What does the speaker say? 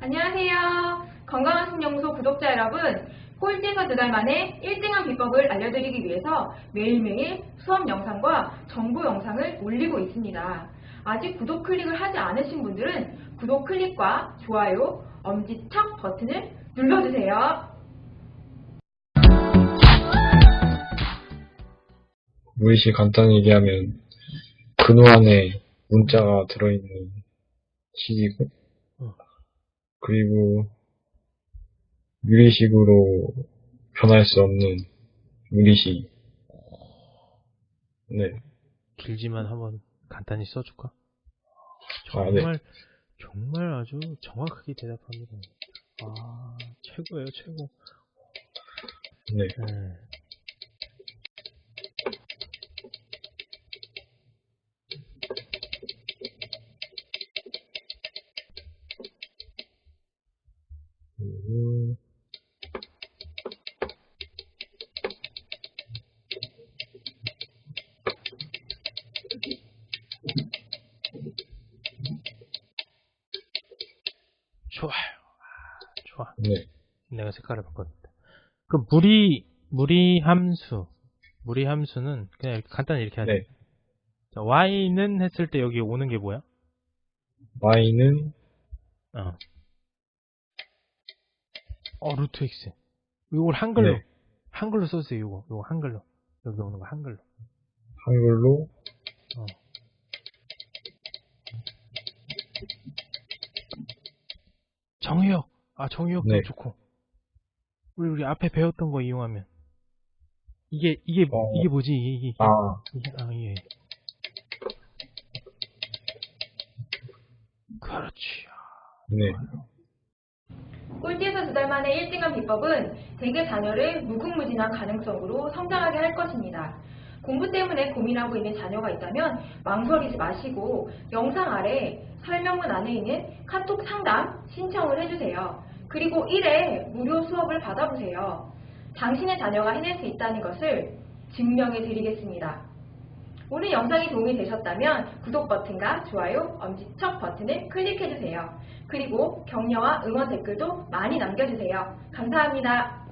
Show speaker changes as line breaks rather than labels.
안녕하세요. 건강한 신영소 구독자 여러분, 꼴찌에서 두 달 만에 1등한 비법을 알려드리기 위해서 매일매일 수업 영상과 정보 영상을 올리고 있습니다. 아직 구독 클릭을 하지 않으신 분들은 구독 클릭과 좋아요, 엄지척 버튼을 눌러주세요.
무의식 간단히 얘기하면 근호 안에 문자가 들어있는
어.
그리고 유리식으로 변할 수 없는 유리식 네,
길지만 한번 간단히 써줄까?
아, 네.
정말 정말 아주 정확하게 대답합니다. 아 최고예요 최고.
네.
네. 좋아요. 아, 좋아.
네,
내가 색깔을 바꿨는데. 그 무리 무리 함수 무리 함수는 그냥 이렇게 간단히 이렇게 하자.
네.
자, y는 했을 때 여기 오는 게 뭐야?
y는
어. 어 루트 x. 이걸 한글로
네.
한글로 써주세요. 이거 이거 한글로 여기 오는 거 한글로.
한글로
어. 정의역. 아, 정의역도
네.
좋고. 우리, 우리 앞에 배웠던 거 이용하면. 이게, 이게,
어.
이게 뭐지? 이게, 이게,
아,
이게, 아, 예. 그렇지.
네,
꼴찌에서 두 달 만에 1등한 비법은 대개 자녀를 무궁무진한 가능성으로 성장하게 할 것입니다. 공부 때문에 고민하고 있는 자녀가 있다면 망설이지 마시고 영상 아래 설명문 안에 있는 카톡 상담 신청을 해주세요. 그리고 1회 무료 수업을 받아보세요. 당신의 자녀가 해낼 수 있다는 것을 증명해 드리겠습니다. 오늘 영상이 도움이 되셨다면 구독 버튼과 좋아요, 엄지척 버튼을 클릭해주세요. 그리고 격려와 응원 댓글도 많이 남겨주세요. 감사합니다.